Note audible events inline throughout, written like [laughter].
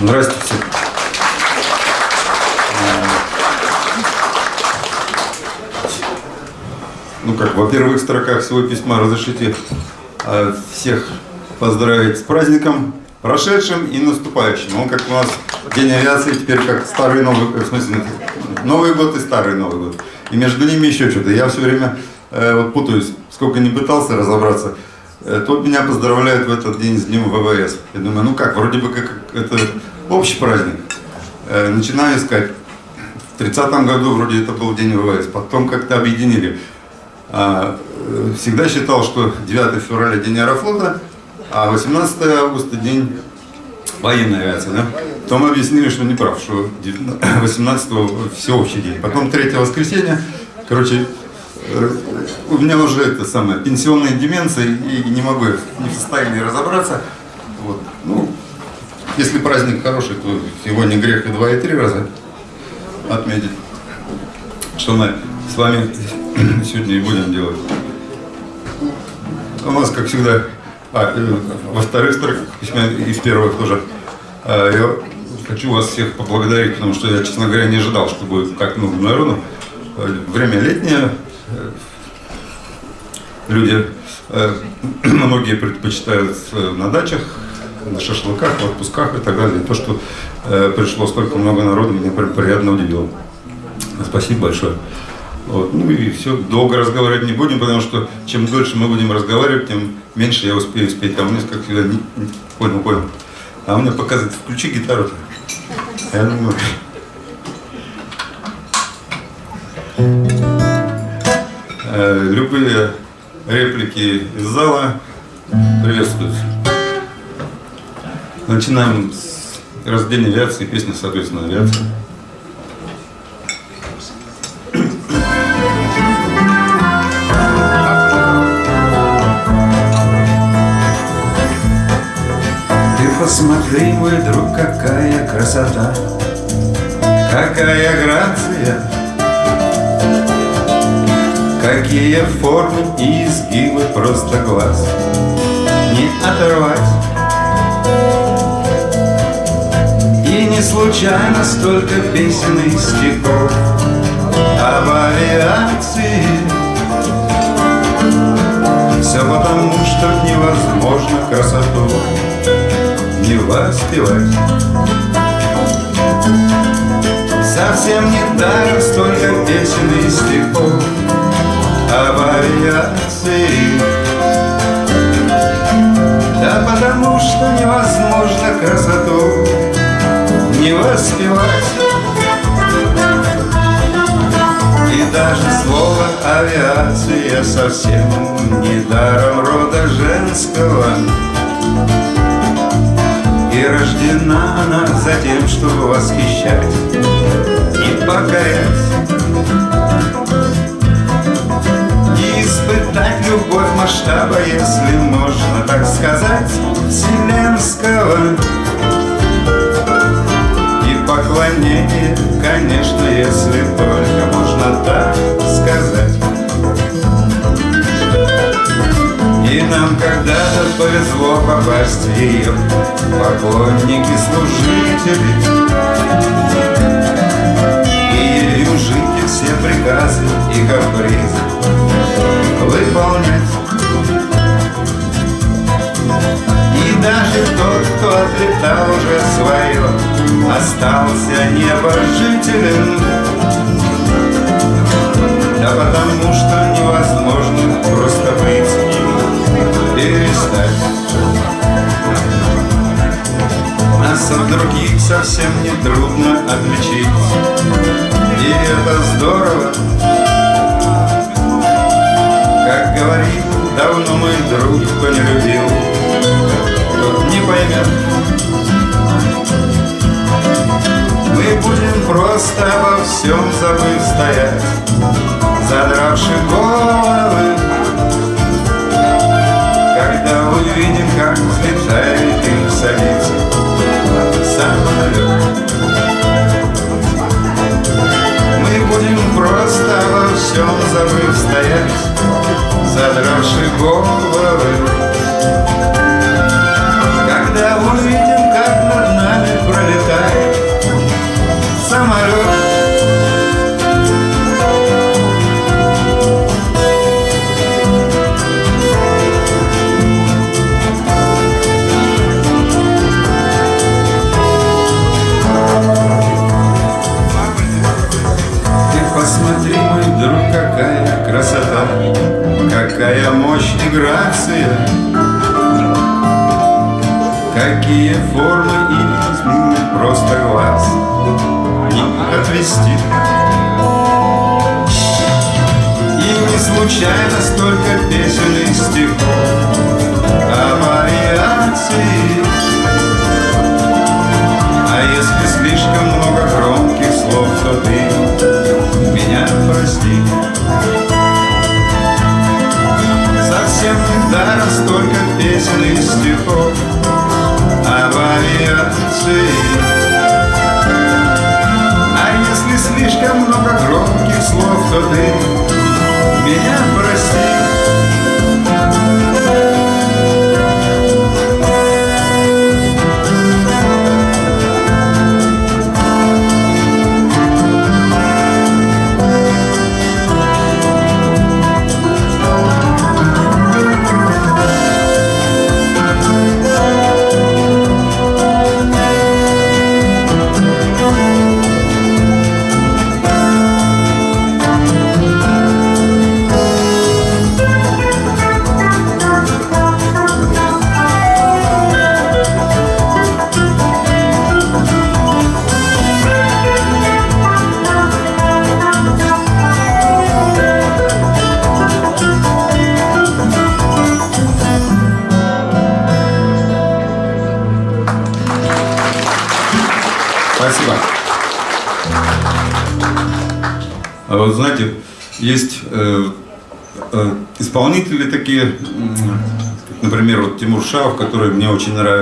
Здравствуйте. Ну как, во первых строках всего письма разрешите э, всех поздравить с праздником, прошедшим и наступающим. Он как у нас День авиации теперь как старый Новый, в смысле, Новый год и старый Новый год. И между ними еще что-то. Я все время э, вот путаюсь, сколько не пытался разобраться. Э, тут меня поздравляют в этот день с Днем ВВС. Я думаю, ну как, вроде бы как это общий праздник. Э, начинаю искать. В 30 году вроде это был День ВВС. Потом как-то объединили. А, э, всегда считал, что 9 февраля День Аэрофлота, а 18 августа День военной авиации. Да? Потом объяснили, что не прав, что 18 всеобщий день. Потом 3 воскресенье, короче, у меня уже это самое, пенсионная деменция, и не могу, не в состоянии разобраться. Вот. Ну, если праздник хороший, то сегодня грех и два, и три раза отметить. Что мы с вами [coughs] сегодня и будем делать. У нас, как всегда, а, э, во вторых строках письма и в первых тоже. А, я хочу вас всех поблагодарить, потому что я, честно говоря, не ожидал, что будет как ну, народу. Время летнее, э, люди, э, [clears throat] многие предпочитают на дачах, на шашлыках, в отпусках и так далее. То, что пришло столько много народу, меня прям приятно удивило. Спасибо большое. Вот. Ну и все, долго разговаривать не будем, потому что чем дольше мы будем разговаривать, тем меньше я успею спеть. А у меня, как всегда, не, понял, понял. А меня показывает, включи гитару. -то. Я думаю... Э, любые реплики из зала приветствуются. Начинаем с рождения авиации, песня, соответственно, авиация. Посмотри, мой друг, какая красота, Какая грация, Какие формы и изгибы просто глаз. Не оторвать. И не случайно столько песен и стихов. Об авиации Все потому, что невозможно красоту не воспевать. Совсем не даром столько песен и стихов Об авиации Да потому что невозможно красоту не воспевать. И даже слово авиация совсем не даром рода женского. И рождена она за тем, чтобы восхищать и покорять И испытать любовь масштаба, если можно так сказать, вселенского. И поклонение, конечно, если только можно так сказать. И нам когда-то повезло попасть в ее Поклонники, все приказы и капризы Выполнять И даже тот, кто отлетал уже свое Остался небожителем Да потому что невозможно просто быть перестать Нас от других совсем не трудно отличить. И это здорово. Как говорит давно мой друг, кто не любил Тот не поймет Мы будем просто обо всем забыв стоять. Задравши головы когда увидим, как взлетает и садится самолет Мы будем просто во всем забыв стоять, задравши головы.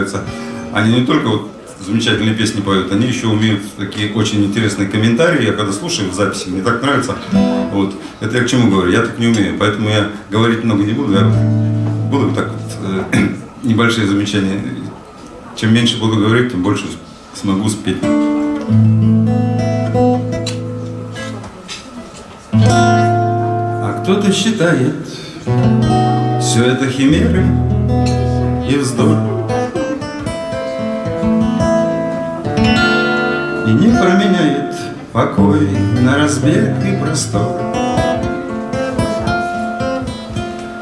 Нравится. Они не только вот замечательные песни поют, они еще умеют такие очень интересные комментарии. Я когда слушаю в записи, мне так нравится. Вот. Это я к чему говорю? Я так не умею, поэтому я говорить много не буду. Я буду так вот э, [clears throat] небольшие замечания. Чем меньше буду говорить, тем больше смогу спеть. А кто-то считает все это химеры и вздор. И не променяет покой на разбег и простор.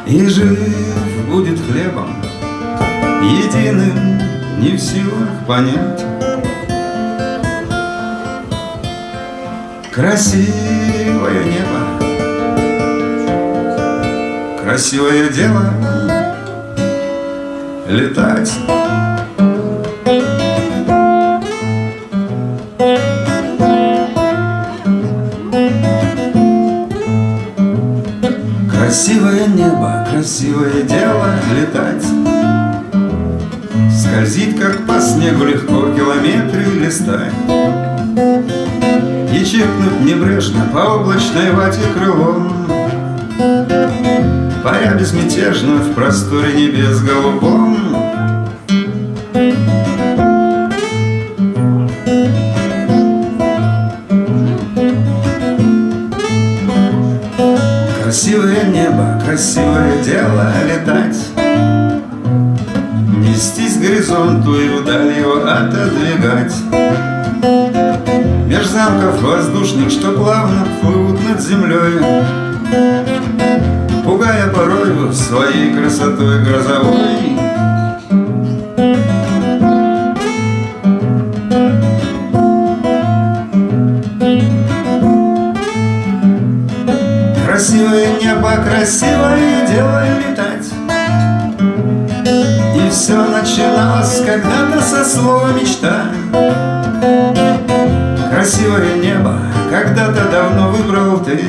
И жив будет хлебом единым, не в силах понять. Красивое небо, красивое дело летать. Красивое небо, красивое дело летать. Скользит, как по снегу легко километры листать. И чекнуть небрежно по облачной вате крылом. Паря безмятежно в просторе небес голубом красивое дело летать. Нестись к горизонту и вдаль его отодвигать. Меж замков воздушных, что плавно плывут над землей Пугая порою своей красотой грозовой слова мечта. Красивое небо когда-то давно выбрал ты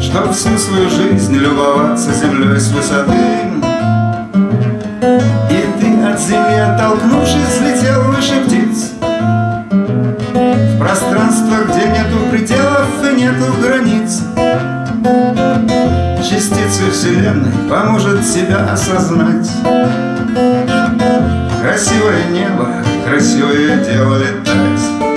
Чтоб всю свою жизнь любоваться землей с высоты. И ты от земли оттолкнувшись взлетел выше птиц. В пространство, где нету пределов и нет нету границ. Частицы Вселенной поможет себя осознать Красивое небо, красивое дело летать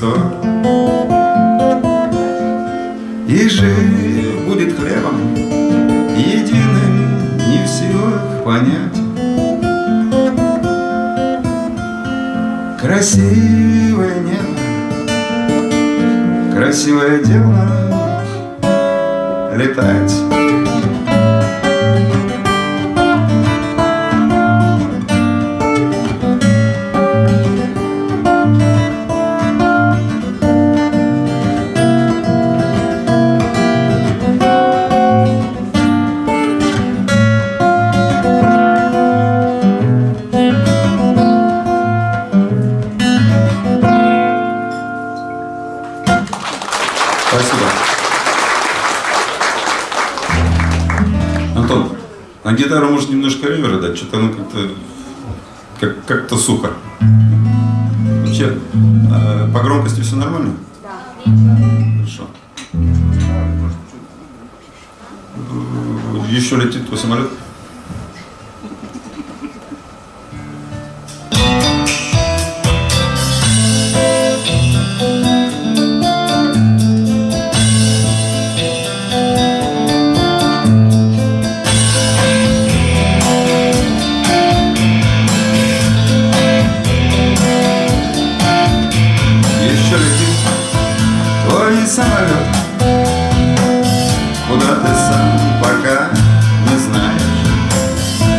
разбег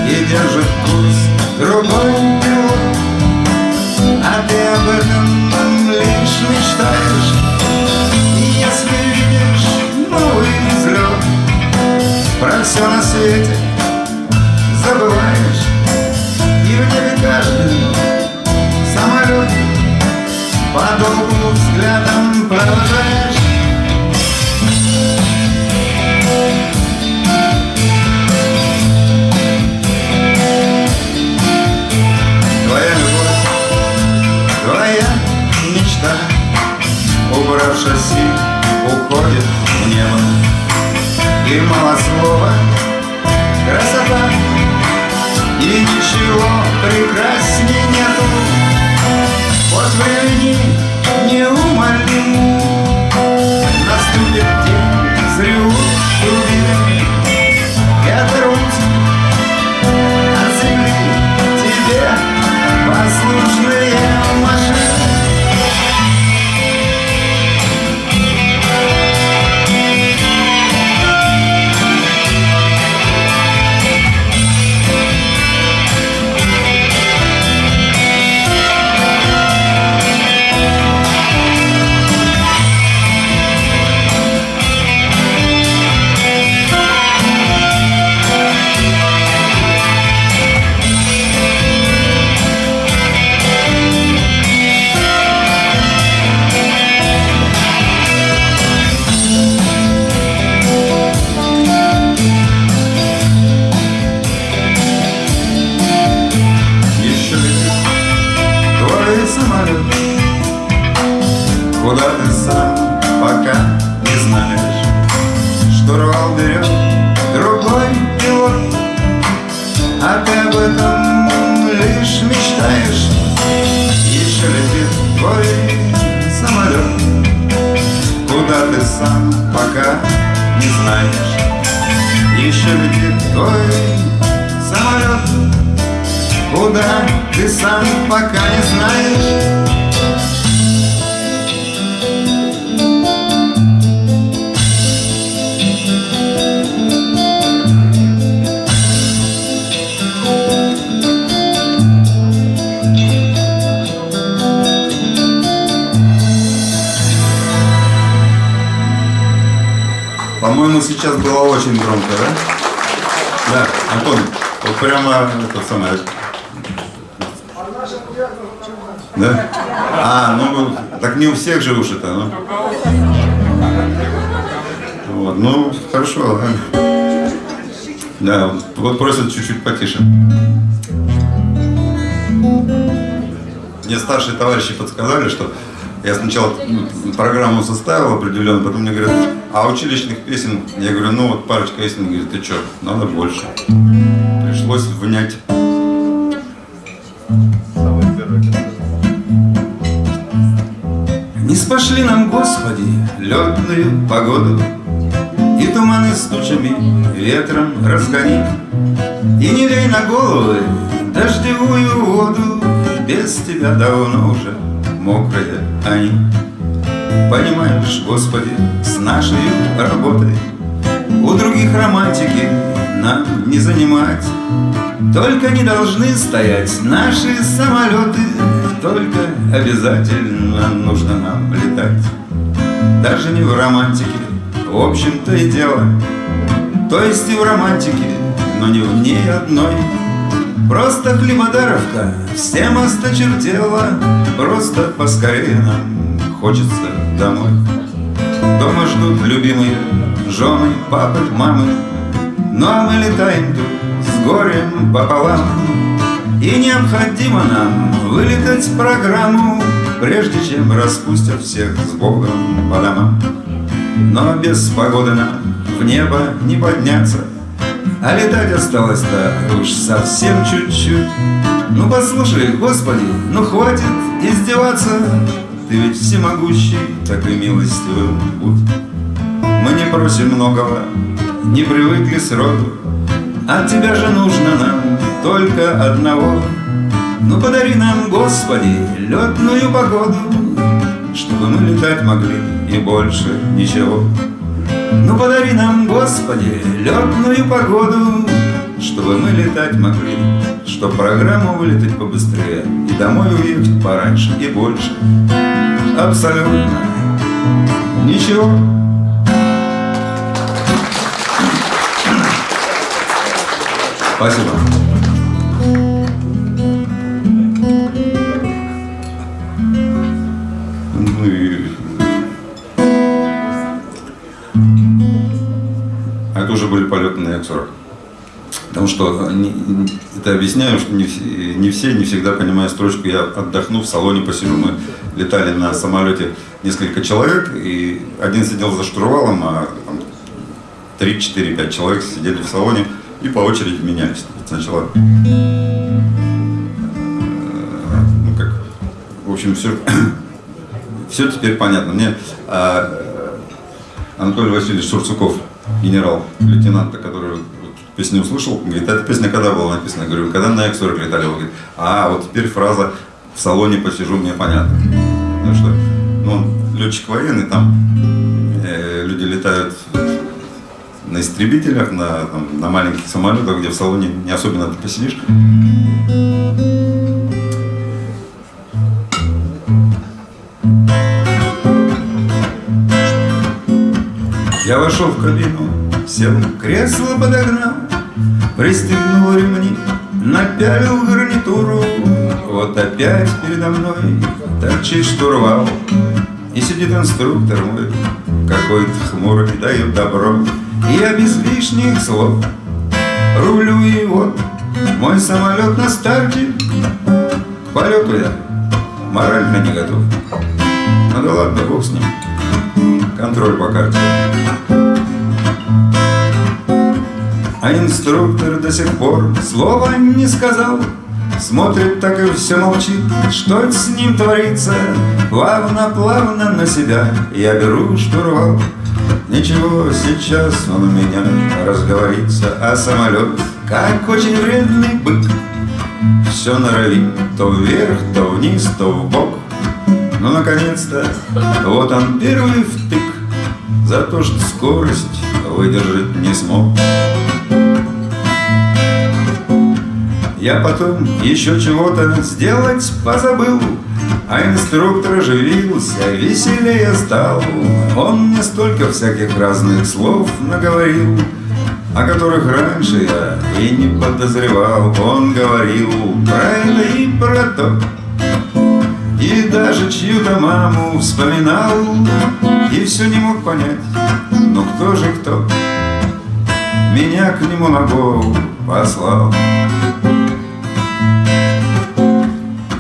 и держит курс другой А ты об этом лишь мечтаешь Если видишь новый взлет Про все на свете шасси уходит в небо. И мало слова красота И ничего прекрасней нет. шевелит твой самолет Куда ты сам пока не знаешь было очень громко, да? Да, Антон, вот прямо это самое. Да? А, ну, так не у всех же уши-то, ну. Вот, ну, хорошо. Да, вот, просят чуть-чуть потише. Мне старшие товарищи подсказали, что я сначала программу составил определенно, потом мне говорят, а училищных песен? Я говорю, ну вот парочка песен, говорит, ты что, надо больше. Пришлось внять. Не спошли нам, Господи, летную погоду, И туманы с тучами ветром разгони, И не лей на головы дождевую воду, Без тебя давно уже мокрые они. Понимаешь, Господи, с нашей работой. У других романтики нам не занимать. Только не должны стоять наши самолеты Только обязательно нужно нам летать. Даже не в романтике, в общем-то и дело. То есть и в романтике, но не в ней одной. Просто хлебодаровка всем осточертела Просто поскорее нам хочется домой. Дома ждут любимые жены, папы, мамы. Ну а мы летаем тут с горем пополам. И необходимо нам вылетать программу Прежде чем распустят всех с Богом по домам. Но без погоды нам в небо не подняться. А летать осталось-то уж совсем чуть-чуть. Ну послушай, Господи, ну хватит издеваться Ты ведь всемогущий, так и милостивым будь Мы не просим многого, не привыкли сроду От Тебя же нужно нам только одного. Ну подари нам, Господи, летную погоду Чтобы мы летать могли и больше ничего. Ну подари нам, Господи, летную погоду, Чтобы мы летать могли, Чтоб программу вылетать побыстрее И домой уехать пораньше и больше. Абсолютно ничего. Спасибо. Ну это уже были полеты на Як-40. Потому что это объясняю, что не, все- не все, не всегда понимают строчку «я отдохну, в салоне посижу». Мы летали на самолете несколько человек, и один сидел за штурвалом, а там, 3, 4, 5 человек сидели в салоне и по очереди менялись. Сначала, э, ну как, в общем, все, [coughs] все теперь понятно. Мне а, Анатолий Васильевич Шурцуков, генерал, лейтенант, который песню услышал, говорит, эта песня когда была написана? Я говорю, когда на Як-40 летали? Он говорит, а, вот теперь фраза «в салоне посижу» мне понятно. Потому что, ну, летчик военный, там э, люди летают на истребителях, на, там, на маленьких самолетах, где в салоне не особенно ты посидишь. Я вошел в кабину, сел, кресло подогнал, Пристегнул ремни, напялил гарнитуру. Вот опять передо мной торчит штурвал, И сидит инструктор мой, какой-то хмурый, дает добро. И я без лишних слов рулю и вот мой самолет на старте. Полету я морально не готов. Ну да ладно, бог с ним. Контроль по карте. А инструктор до сих пор слова не сказал. Смотрит так и все молчит, что с ним творится? Плавно-плавно на себя я беру штурвал. Ничего, сейчас он у меня разговорится А самолет, как очень вредный бык Все норовит то вверх, то вниз, то в бок. Ну, наконец-то, вот он первый втык. За то, что скорость выдержать не смог Я потом еще чего-то сделать позабыл А инструктор оживился, веселее стал. Он мне столько всяких разных слов наговорил О которых раньше я и не подозревал. Он говорил про это и про то И даже чью-то маму вспоминал И все не мог понять, ну кто же кто Меня к нему на голову послал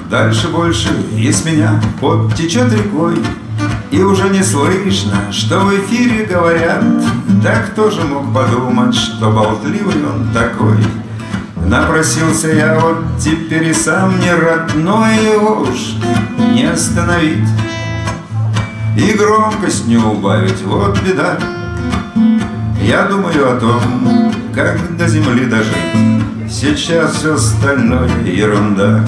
Дальше больше из меня. Пот течет рекой И уже не слышно, что в эфире говорят. Да кто же мог подумать, что болтливый он такой. Напросился я вот теперь и сам не рад Но его уж не остановить. И громкость не убавить, вот беда. Я думаю о том, как до земли дожить. Сейчас все остальное ерунда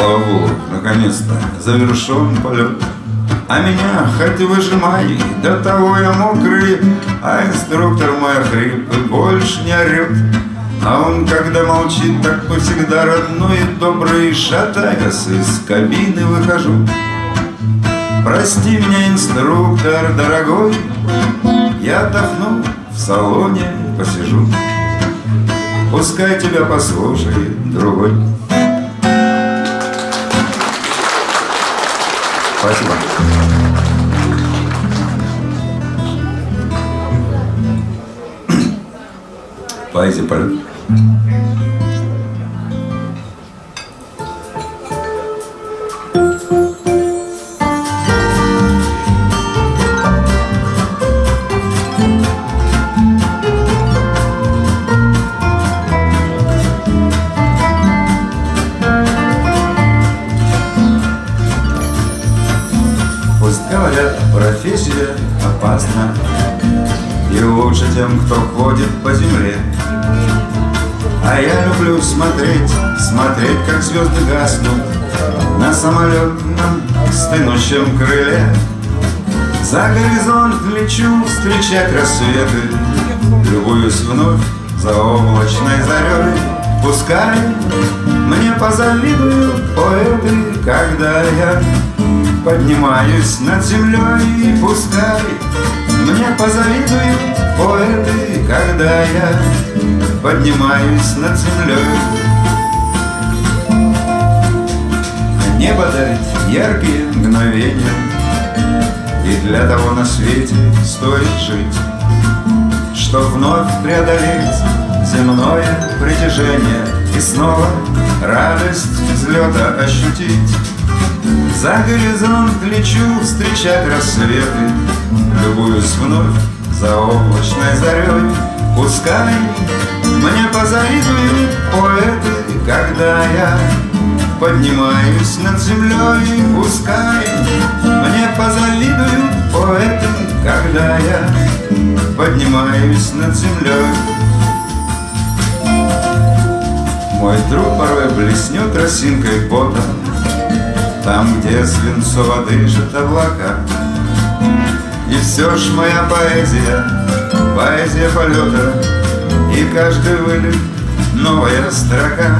Слава Богу, наконец-то завершен полет А меня хоть выжимай, до того я мокрый А инструктор мой хрип и больше не орет А он, когда молчит, так всегда родной и добрый Шатаясь из кабины выхожу. Прости меня, инструктор дорогой Я отдохну, в салоне посижу. Пускай тебя послушает другой Спасибо. Поэзия полет. Звезды гаснут На самолетном стынущем крыле. За горизонт лечу встречать рассветы Любуюсь вновь за облачной зарей Пускай мне позавидуют поэты, когда я Поднимаюсь над землей, пускай Мне позавидуют поэты, когда я Поднимаюсь над землей Небо дарит яркие мгновения. И для того на свете стоит жить Чтоб вновь преодолеть земное притяжение И снова радость взлета ощутить. За горизонт лечу встречать рассветы Любуюсь вновь за облачной зарей. Пускай мне позавидуют поэты Когда я поднимаюсь над землей Пускай мне позавидуют поэты Когда я поднимаюсь над землей Мой труд порой блеснет росинкой пота там, где свинцово дышит облака. И все ж моя поэзия, поэзия полета И каждый вылет новая строка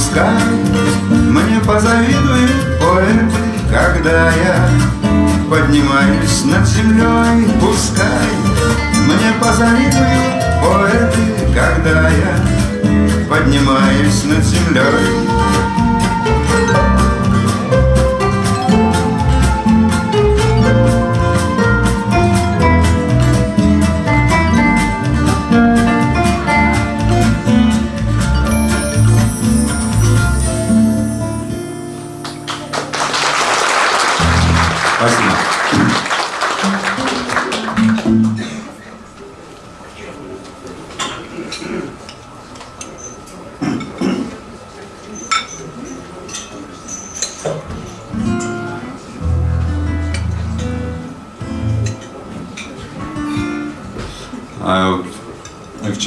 Пускай. Мне позавидуют поэты Когда я поднимаюсь над землей. Пускай. Мне позавидуют поэты Когда я поднимаюсь над землей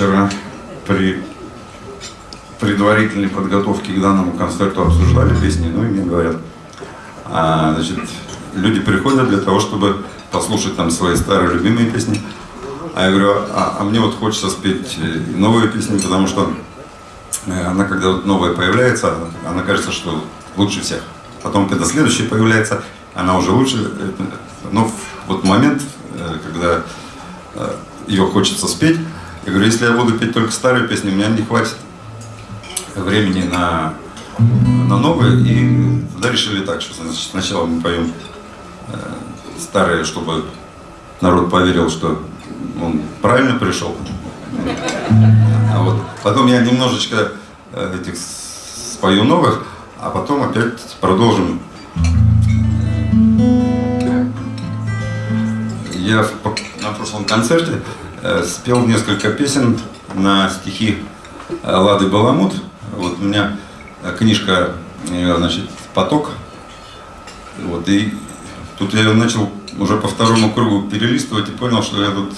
вчера при предварительной подготовке к данному концерту обсуждали песни, ну и мне говорят, а, значит, люди приходят для того, чтобы послушать там свои старые любимые песни. А я говорю, а, а мне вот хочется спеть э, новые песни, потому что э, она, когда вот новая появляется, она кажется, что лучше всех. Потом, когда следующая появляется, она уже лучше. Но вот момент, э, когда ее хочется спеть, я говорю, если я буду петь только старые песни, у меня не хватит времени на, на новые. И тогда решили так, что значит, сначала мы поем старые, чтобы народ поверил, что он правильно пришел. А вот потом я немножечко э, этих спою новых, а потом опять продолжим. Я на прошлом концерте э, спел несколько песен на стихи э, Лады Баламут. Вот у меня книжка, значит, «Поток». Вот, и тут я начал уже по второму кругу перелистывать и понял, что я тут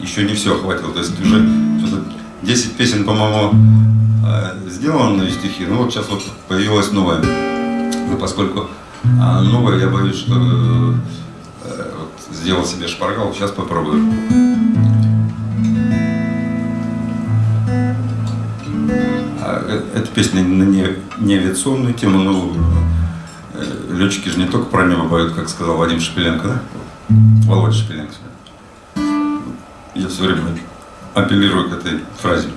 еще не все охватил. То есть уже 10 песен, по-моему, э, сделаны стихи, ну вот сейчас вот появилась новая. Ну, поскольку а новая, я боюсь, что э, сделал себе шпаргал, сейчас попробую. Эта песня на неавиационную тему, ну, летчики же не только про небо поют, как сказал Вадим Шепеленко, да? Володя Шепеленко. Я все время апеллирую к этой фразе.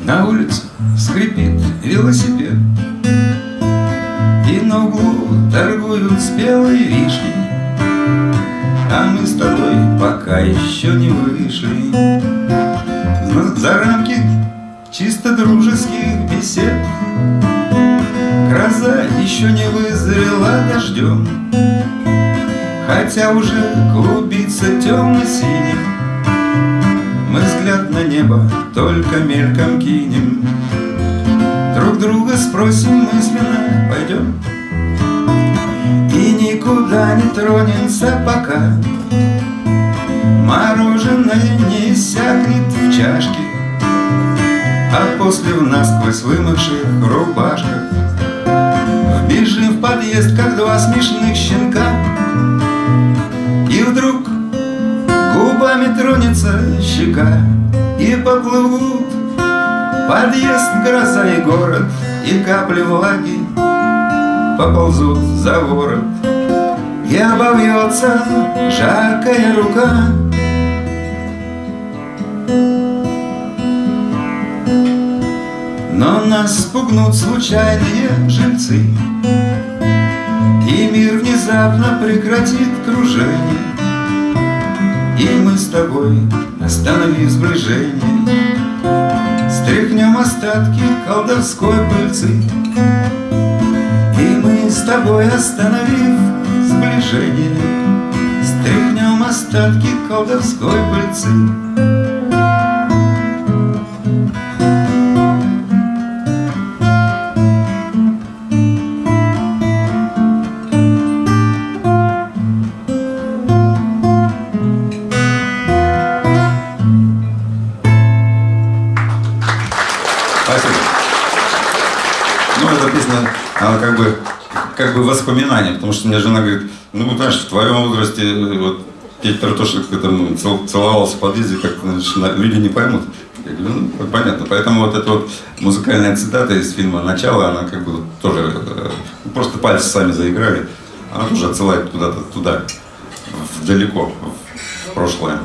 На улице скрипит велосипед И на углу торгуют спелой вишней А мы с тобой пока еще не вышли. За рамки чисто дружеских бесед. Гроза еще не вызрела дождем. Хотя уже клубится темно-синим. Мы взгляд на небо только мельком кинем. Друг друга спросим мысленно, пойдем никуда не тронемся пока. Мороженое не иссякнет в чашке А после в насквозь вымывших рубашках. Бежим в подъезд, как два смешных щенка И вдруг губами тронется щека И поплывут подъезд, гроза и город И капли влаги поползут за ворот И обовьется жаркая рука. Но нас спугнут случайные жильцы И мир внезапно прекратит кружение. И мы с тобой, остановив сближение. Стряхнем остатки колдовской пыльцы. И мы с тобой, остановив сближение. Стряхнем остатки колдовской пыльцы как бы воспоминания, потому что мне жена говорит, ну, знаешь, в твоем возрасте, э, вот, петь ты там целовался в подъезде, как значит, люди не поймут. Я говорю, ну, понятно. Поэтому вот эта вот музыкальная цитата из фильма «Начало», она как бы тоже, э, просто пальцы сами заиграли, она тоже отсылает куда-то туда, далеко, в прошлое.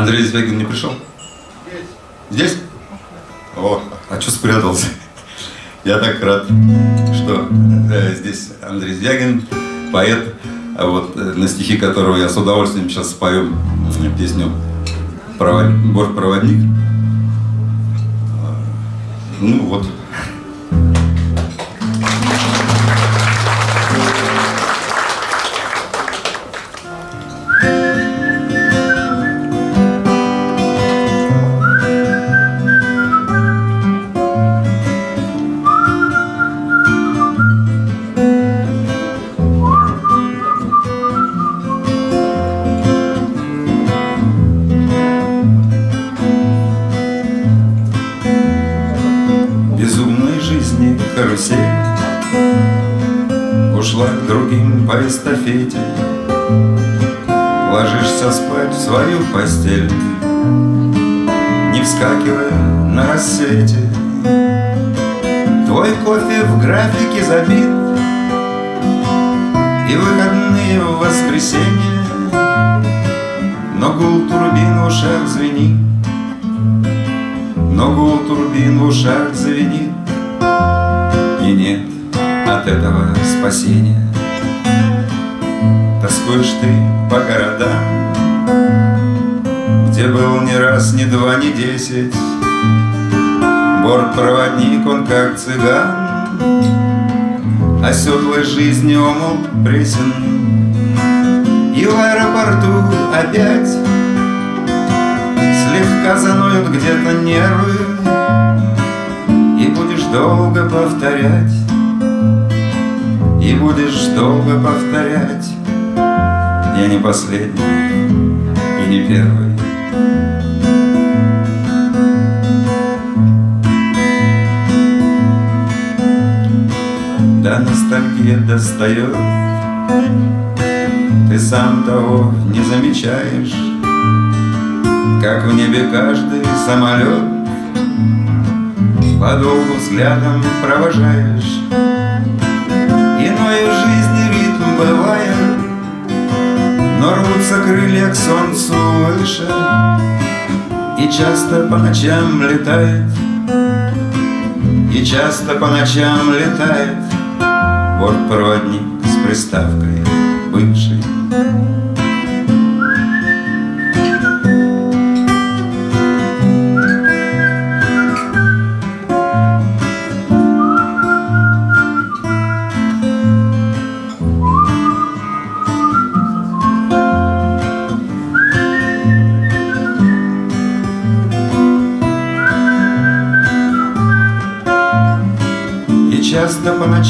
Андрей Звягин не пришел? Здесь. Здесь? О, а что спрятался? Я так рад, что э, здесь Андрей Звягин, поэт, а вот э, на стихи которого я с удовольствием сейчас спою э, песню «Провод... «Бортпроводник». Ну вот. Эстафете Ложишься спать в свою постель Не вскакивая на рассвете. Твой кофе в графике забит И выходные в воскресенье. Но гул турбин в ушах звенит Но гул турбин в ушах звенит. И нет от этого спасения Тоскуешь ты по городам Где был ни раз, ни два, ни десять Бортпроводник, он как цыган Оседлой жизни омут пресен. И в аэропорту опять Слегка заноют где-то нервы И будешь долго повторять И будешь долго повторять Я не последний и не первый. Да ностальгия достает. Ты сам того не замечаешь. Как в небе каждый самолет Подолгу взглядом провожаешь. Иной в жизни ритм бывает Но рвутся крылья к солнцу выше И часто по ночам летает И часто по ночам летает Бортпроводник с приставкой бывший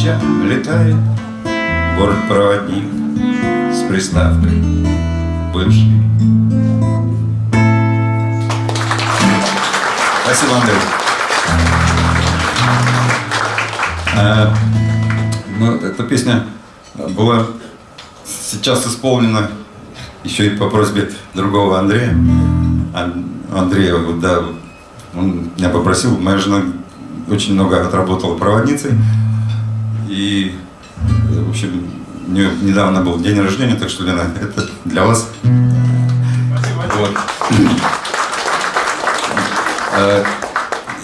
ночам летает Бортпроводник с приставкой бывший Спасибо, Андрей. А, ну, эта песня была сейчас исполнена еще и по просьбе другого Андрея. Ан- Андрея, да, он меня попросил, моя жена очень много отработала проводницей. И, э, в общем, недавно был день рождения, так что, Лена, это для вас. Вот. Э,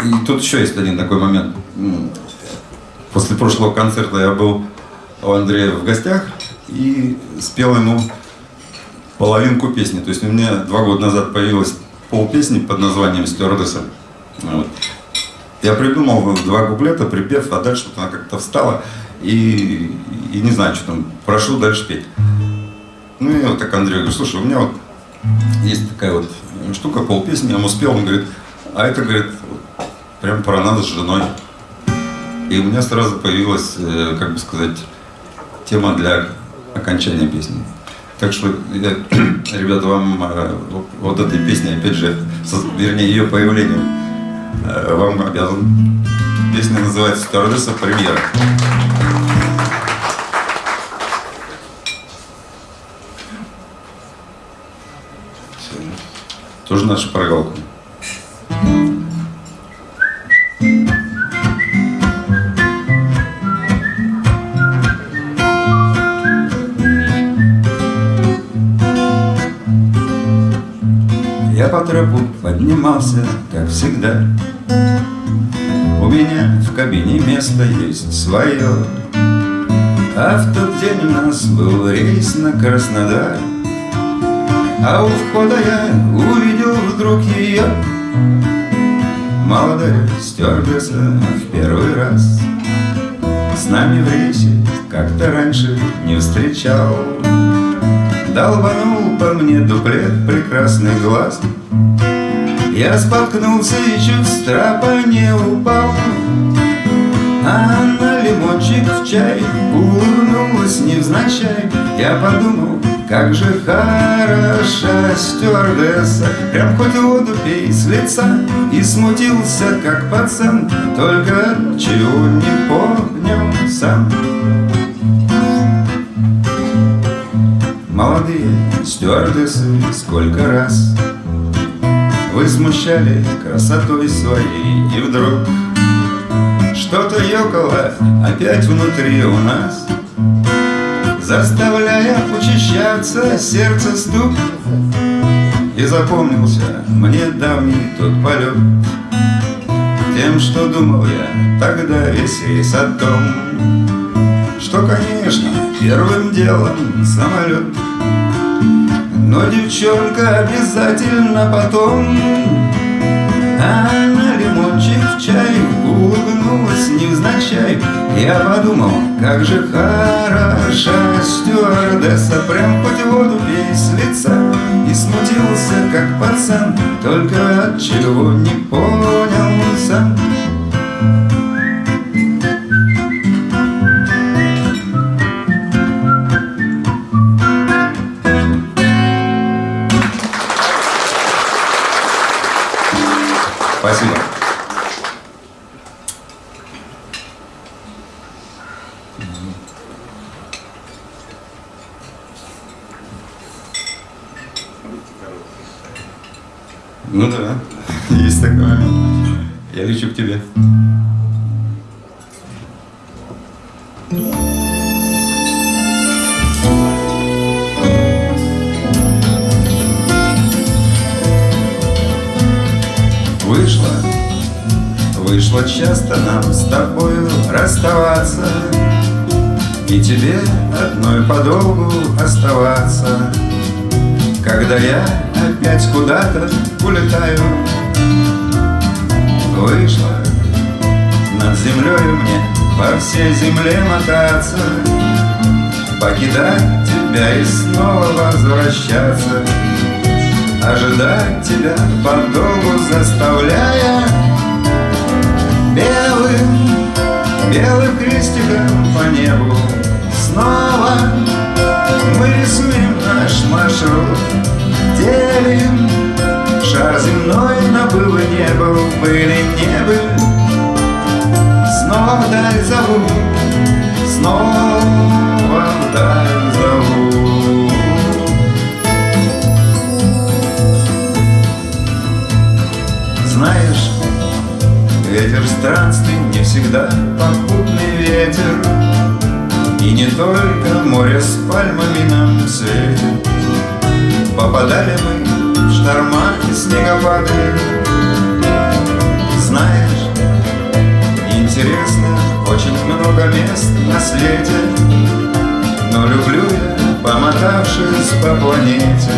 И тут еще есть один такой момент. После прошлого концерта я был у Андрея в гостях и спел ему половинку песни. То есть у меня два года назад появилась полпесни под названием «Стюардесса». Вот. Я придумал два куплета, припев, а дальше вот она как-то встала и, и не знаю, что там, прошу дальше петь. Ну и вот так Андрей говорит, слушай, у меня вот есть такая вот штука, полпесни, я ему спел, он говорит, а это, говорит, прям про нас с женой. И у меня сразу появилась, э, как бы сказать, тема для окончания песни. Так что, я, [clears throat] ребята, вам э, вот- этой песни, опять же, со- вернее, ее появлением, вам обязан. Песня называется «Стюардесса премьера». Тоже наша прогалка. Я по тропу поднимался, как всегда У меня в кабине место есть свое А в тот день у нас был рейс на Краснодар. А у входа я увидел вдруг ее Молодая стюардесса в первый раз С нами в рейсе как-то раньше не встречал. Долбанул по мне дуплет прекрасный глаз Я споткнулся и чуть с не упал. А она лимончик в чай Улыбнулась невзначай. Я подумал, как же хороша стюардесса. Прям хоть воду пей с лица. И смутился, как пацан Только чего не понял сам. Молодые стюардессы сколько раз Вы смущали красотой своей И вдруг что-то ёкало опять внутри у нас Заставляя учащаться сердце стук. И запомнился мне давний тот полет Тем, что думал я тогда весь рейс о том что, конечно, первым делом самолет Но девчонка обязательно потом. А на лимончик в чай? Улыбнулась невзначай. Я подумал, как же хороша стюардесса. Прям хоть воду пей с лица. И смутился, как пацан. Только от чего не понял сам расставаться И тебе одной подолгу оставаться. Когда я опять куда-то улетаю Вышло над землею мне по всей земле мотаться. Покидать тебя и снова возвращаться. Ожидать тебя подолгу заставляя белым крестиком по небу. Снова мы рисуем наш маршрут Делим шар земной на был и не был Были, не были Снова вдаль зову Снова вдаль зову. Знаешь, ветер странствий не всегда попутный ветер. И не только море с пальмами нам светит. Попадали мы в шторма и снегопады. Знаешь, интересных очень много мест на свете. Но люблю я, помотавшись по планете.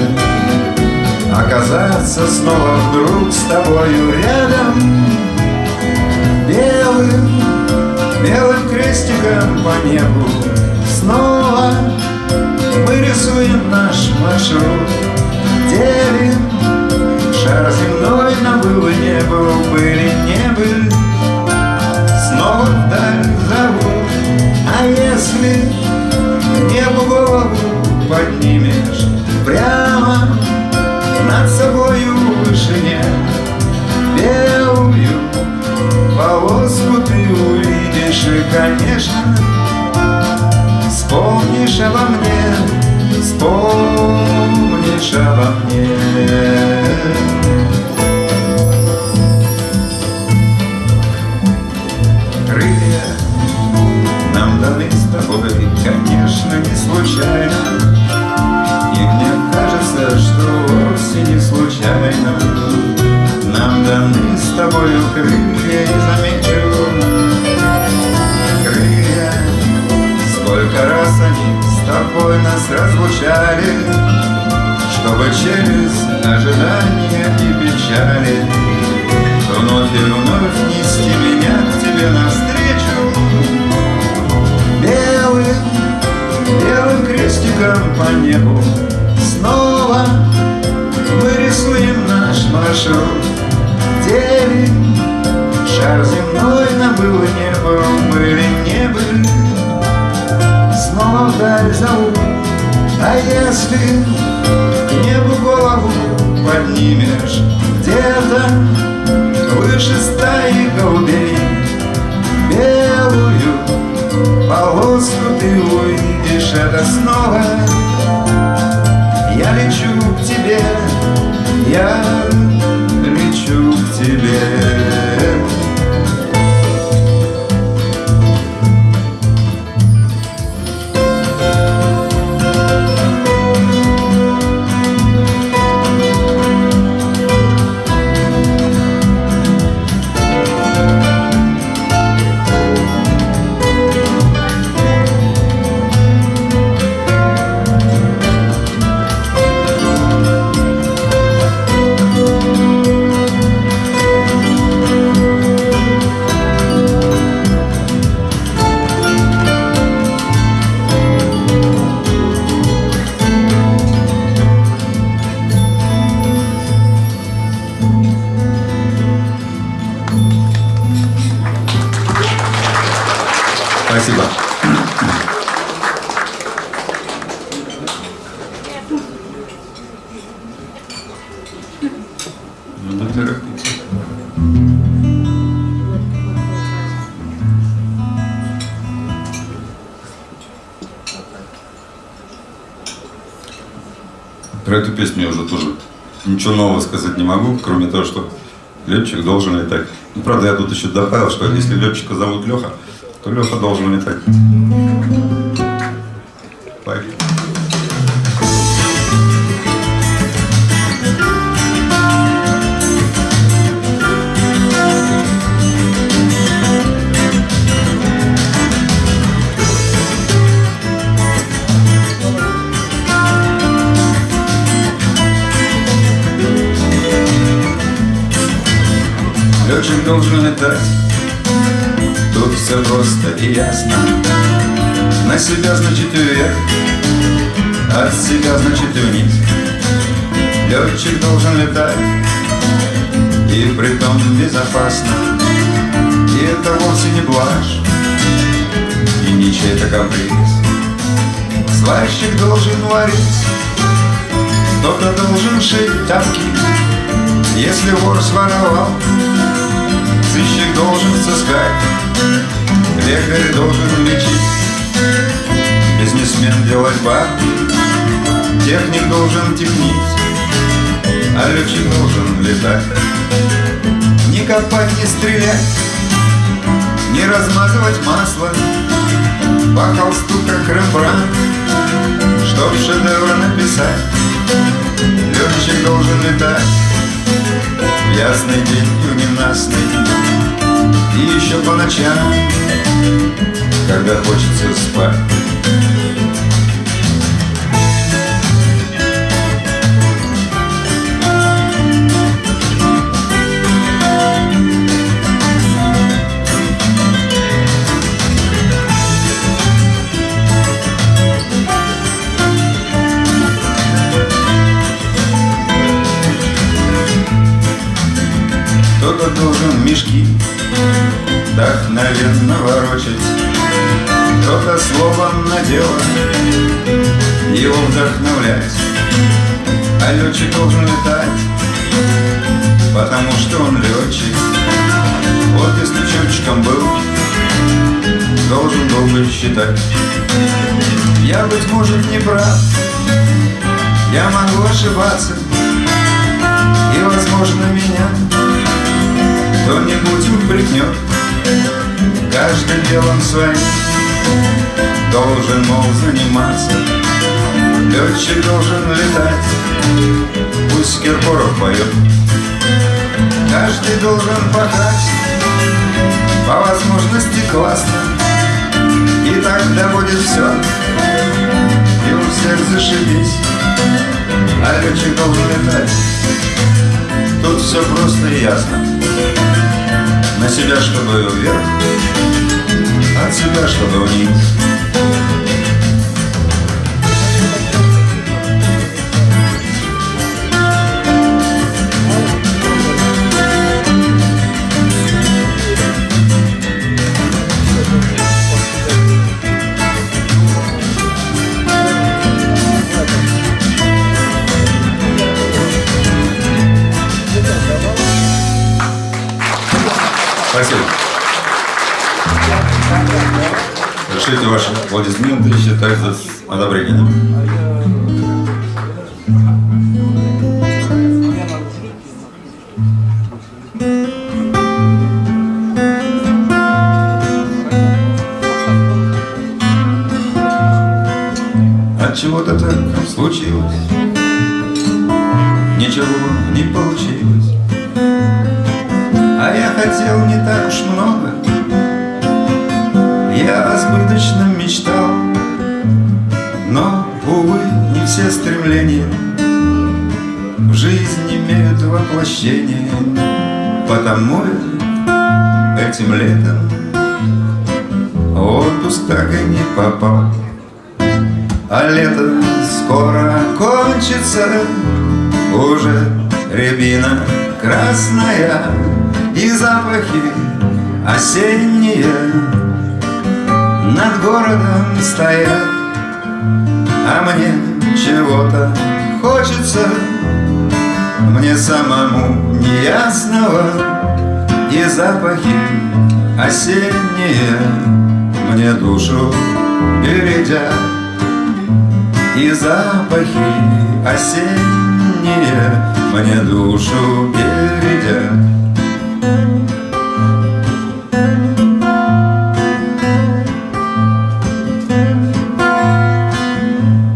Оказаться снова вдруг с тобою рядом Белым, белым крестиком по небу. Снова мы рисуем наш маршрут Делим шар земной на был и не был Были, не были, снова вдаль зовут А если небу голову поднимешь Прямо над собою И, конечно, вспомнишь обо мне Вспомнишь обо мне. Крылья нам даны с тобой, конечно, не случайно. И мне кажется, что вовсе не случайно. Нам даны с тобою крылья, и замечу ожидания и печали. Вновь и вновь нести меня к тебе навстречу. Белым, белым крестиком по небу Снова мы рисуем наш маршрут. Делим шар земной на был и не был Были, не снова вдаль зовут А если поднимешь Где-то выше стаи голубей. Белую полоску ты увидишь Это снова. Я лечу к тебе Я ничего нового сказать не могу, кроме того, что летчик должен летать. Ну, правда, я тут еще добавил, что если летчика зовут Леха, то Леха должен летать. Летать Тут все просто и ясно. На себя значит вверх. От себя значит вниз. Летчик должен летать. И притом безопасно. И это вовсе не блажь. И не чей-то каприз. Сварщик должен варить. Кто-то должен шить тапки. Если вор своровал должен сыскать, лекарь должен лечить, бизнесмен делать бабки, техник должен технить, а летчик должен летать. Не копать, не стрелять, не размазывать масло по холсту, как Рембрандт, чтоб шедевр написать. Летчик должен летать в ясный день и в ненастный И еще по ночам, когда хочется спать. Кто-то должен мешки вдохновенно ворочать. Кто-то словом на дело его вдохновлять. А летчик должен летать, потому что он летчик. Вот если летчиком был, должен долго считать. Я, быть может, не прав, я могу ошибаться И, возможно, меня кто-нибудь упрекнет Каждый делом своим должен, мол, заниматься. Летчик должен летать, пусть Киркоров поет. Каждый должен пахать, по возможности классно. И тогда будет все, и у всех зашибись А летчик должен летать, тут все просто и ясно на себя, чтобы вверх, от себя, чтобы вниз. Ваши аплодисменты считать за одобрением. Воплощение, потому этим летом отпуск так и не попал. А лето скоро кончится Уже рябина красная И запахи осенние Над городом стоят А мне чего-то хочется Мне самому неясного. И запахи осенние Мне душу бередят. И запахи осенние Мне душу бередят.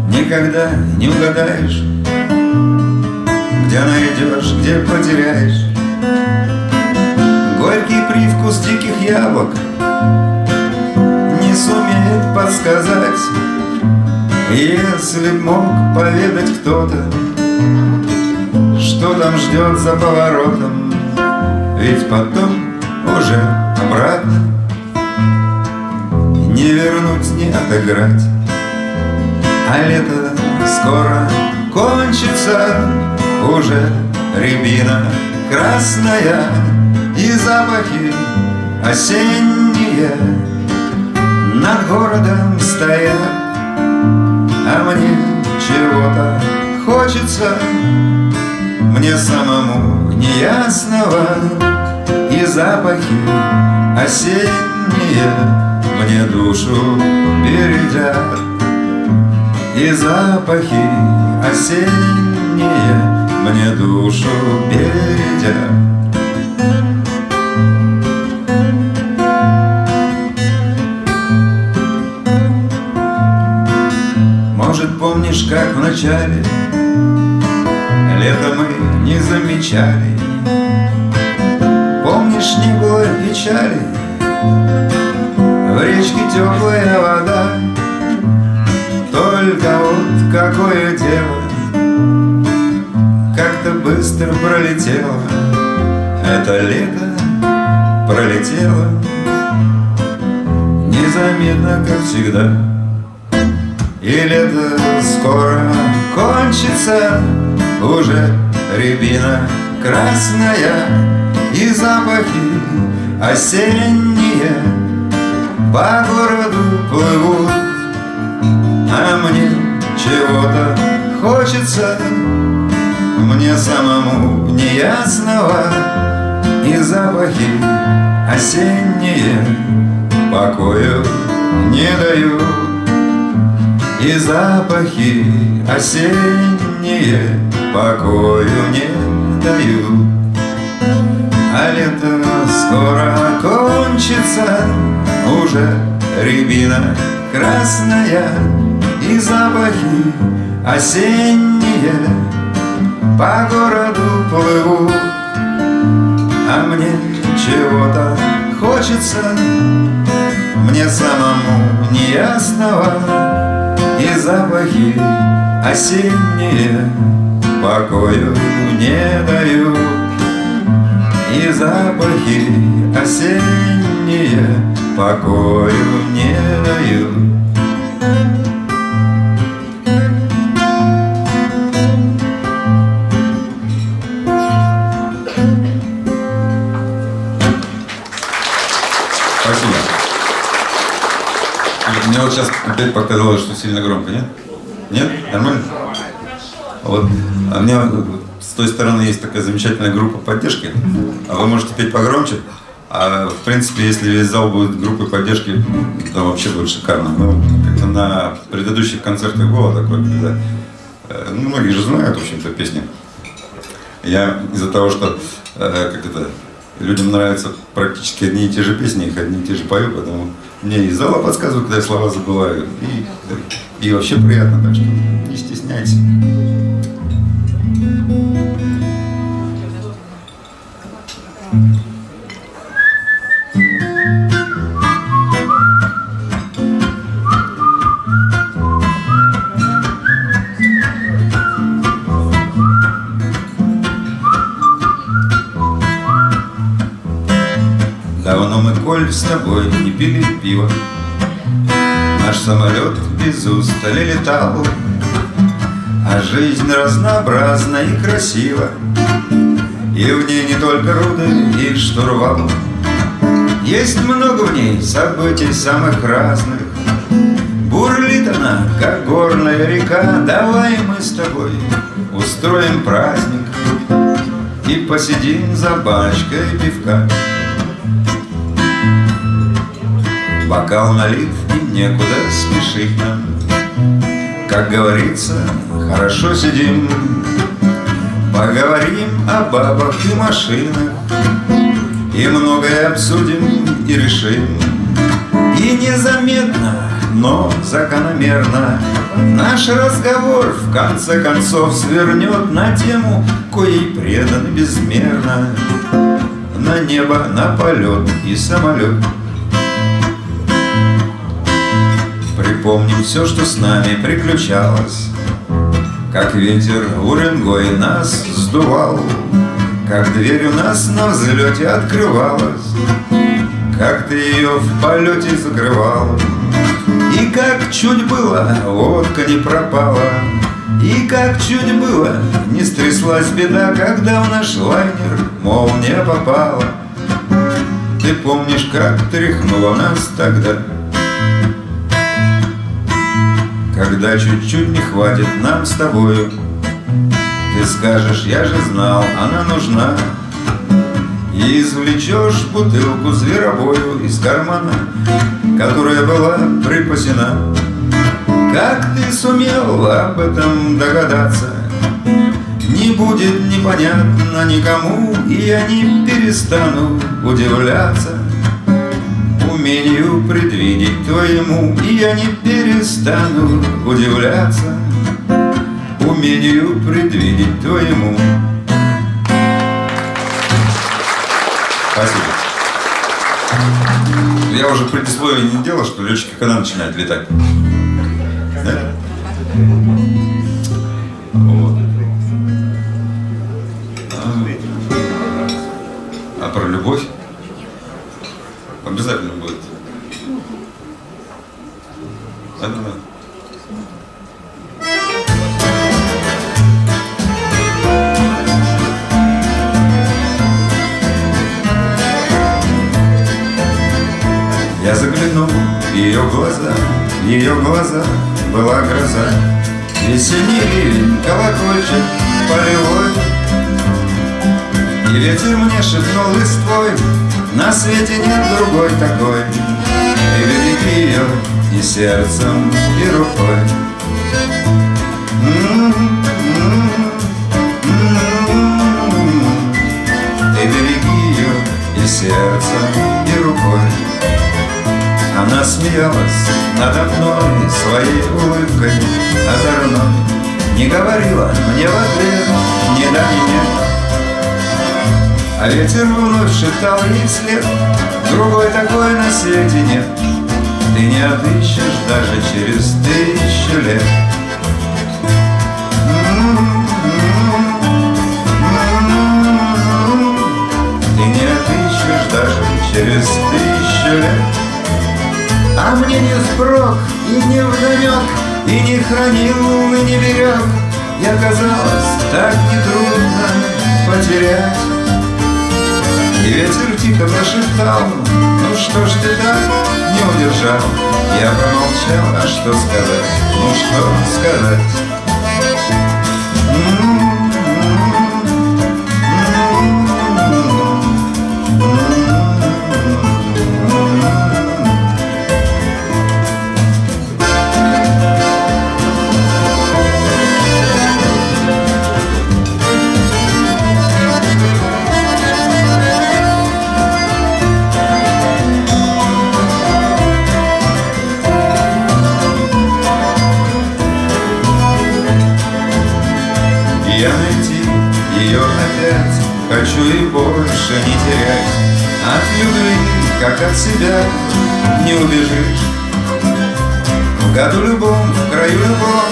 Никогда не угадаешь Где найдешь, где потеряешь. Горький привкус диких яблок Не сумеет подсказать. Если б мог поведать кто-то, Что там ждет за поворотом, Ведь потом уже обратно Не вернуть, не отыграть. А лето скоро кончится, Уже рябина красная И запахи осенние Над городом стоят. А мне чего-то хочется Мне самому неясного. И запахи осенние Мне душу бередят И запахи осенние Мне душу бередят Может, помнишь, как в начале Лето мы не замечали? Помнишь, не было печали В речке теплая вода? Только вот какое дело быстро пролетело. Это лето пролетело Незаметно, как всегда. И лето скоро кончится Уже рябина красная И запахи осенние По городу плывут. А мне чего-то хочется Мне самому неясного И запахи осенние Покою не дают и запахи осенние покою не дают А лето скоро кончится Уже рябина красная И запахи осенние По городу плывут А мне чего-то хочется. Мне самому неясного и запахи осенние покою не дают. И запахи осенние покою не дают сейчас опять показалось, что сильно громко, нет? Нет? Нормально? Вот. А у меня с той стороны есть такая замечательная группа поддержки. А вы можете петь погромче. А в принципе, если весь зал будет группой поддержки, то вообще будет шикарно. Ну, как-то на предыдущих концертах было такое, когда э, ну, многие же знают, в общем-то, песни. Я из-за того, что э, как это, людям нравятся практически одни и те же песни, их одни и те же пою, поэтому мне из зала подсказывают, когда я слова забываю. И, и вообще приятно, так что не стесняйся. Давно пили пиво. Наш самолет без устали летал. А жизнь разнообразна и красива. И в ней не только руды и штурвал. Есть много в ней событий самых разных. Бурлит она, как горная река. Давай мы с тобой устроим праздник. И посидим за бочкой пивка Бокал налит и некуда спешить нам. Как говорится, хорошо сидим. Поговорим о бабах и машинах. И многое обсудим и решим. И незаметно, но закономерно Наш разговор в конце концов свернет на тему Коей предан безмерно. На небо, на полет и самолет Припомним все, что с нами приключалось Как ветер уренгой нас сдувал Как дверь у нас на взлете открывалась Как ты ее в полете закрывал И как чуть было водка не пропала И как чуть было не стряслась беда Когда в наш лайнер молния попала Ты помнишь, как тряхнуло нас тогда? Когда чуть-чуть не хватит нам с тобою. Ты скажешь, я же знал, она нужна И извлечешь бутылку зверобою из кармана Которая была припасена. Как ты сумел об этом догадаться? Не будет непонятно никому И я не перестану удивляться умению предвидеть твоему И я не перестану удивляться Умению предвидеть твоему Спасибо. Я уже предисловие не делал, что летчики когда начинают летать? Да? Весенний ливень, колокольчик полевой. И ветер мне шепнул листвой На свете нет другой такой И береги ее и сердцем, и рукой она смеялась надо мной своей улыбкой озорной Не говорила мне в ответ да, ни нет А ветер вновь шептал ей вслед Другой такой на свете нет. Ты не отыщешь даже через тысячу лет. Ты не отыщешь даже через тысячу лет а мне не спрок и не вдомек, И не хранил, и не берег. И оказалось так нетрудно потерять. И ветер тихо прошептал, ну что ж ты так не удержал? Я промолчал, а что сказать? Ну что сказать? Больше не терять От любви, как от себя, не убежишь. В году любом, в краю любом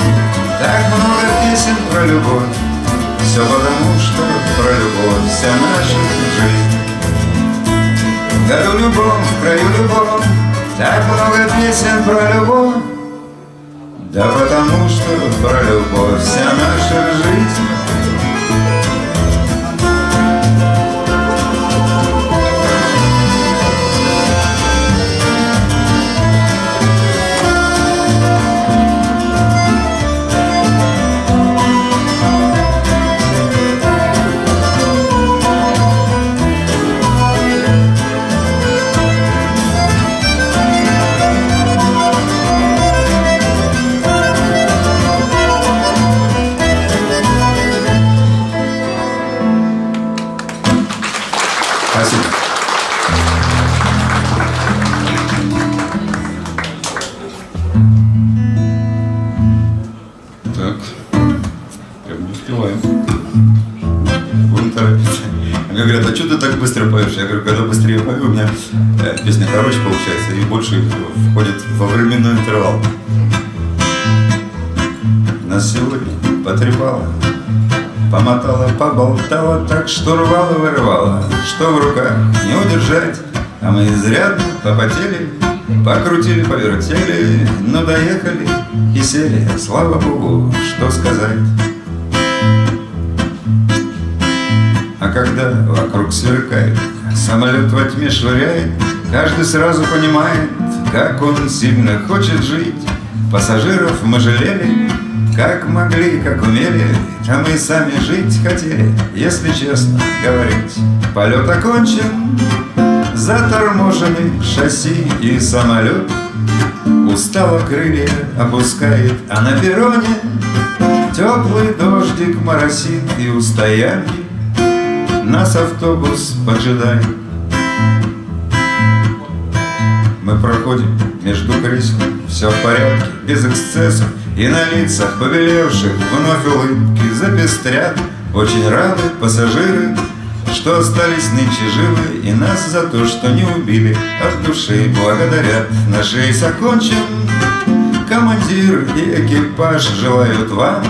Так много песен про любовь. Все потому, что про любовь вся наша жизнь. В году любом, в краю любом Так много песен про любовь. Да потому что про любовь вся наша жизнь ты так быстро поешь? Я говорю, когда быстрее пою, у меня э, песня короче получается и больше входит во временной интервал. Нас сегодня потрепало, Помотала, поболтала, так что рвала, вырывала, Что в руках не удержать, а мы изрядно попотели, Покрутили, повертели, но доехали и сели, слава богу, что сказать. Когда вокруг сверкает, самолет во тьме швыряет, Каждый сразу понимает, как он сильно хочет жить. Пассажиров мы жалели, как могли, как умели, а мы сами жить хотели, если честно говорить. Полет окончен, заторможены шасси и самолет. Устало крылья опускает, а на перроне Теплый дождик моросит и у стоянки Нас автобус поджидает. Мы проходим между кресел, все в порядке, без эксцессов. И на лицах побелевших вновь улыбки запестрят. Очень рады пассажиры, что остались нынче живы. И нас за то, что не убили, от души благодарят. Наш рейс окончен, командир и экипаж желают вам